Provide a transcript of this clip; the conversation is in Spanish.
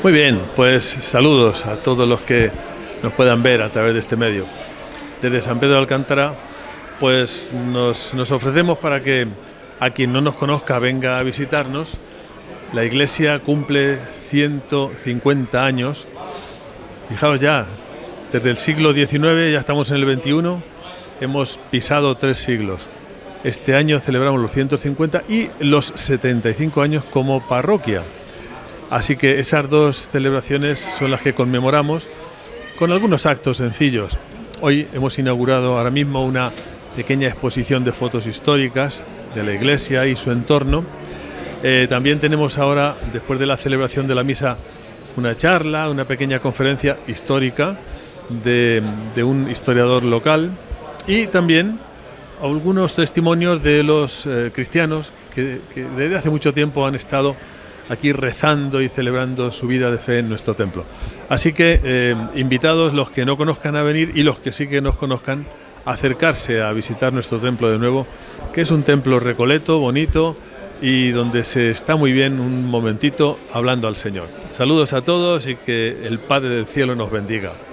Muy bien, pues saludos a todos los que nos puedan ver a través de este medio. Desde San Pedro de Alcántara, pues nos, nos ofrecemos para que a quien no nos conozca venga a visitarnos. La iglesia cumple 150 años. Fijaos ya, desde el siglo XIX, ya estamos en el XXI, hemos pisado tres siglos. Este año celebramos los 150 y los 75 años como parroquia. Así que esas dos celebraciones son las que conmemoramos con algunos actos sencillos. Hoy hemos inaugurado ahora mismo una pequeña exposición de fotos históricas de la iglesia y su entorno. Eh, también tenemos ahora, después de la celebración de la misa, una charla, una pequeña conferencia histórica de, un historiador local y también algunos testimonios de los eh, cristianos que desde hace mucho tiempo han estado aquí rezando y celebrando su vida de fe en nuestro templo. Así que eh, invitados los que no conozcan a venir y los que sí que nos conozcan acercarse a visitar nuestro templo de nuevo, que es un templo recoleto, bonito y donde se está muy bien un momentito hablando al Señor. Saludos a todos y que el Padre del Cielo nos bendiga.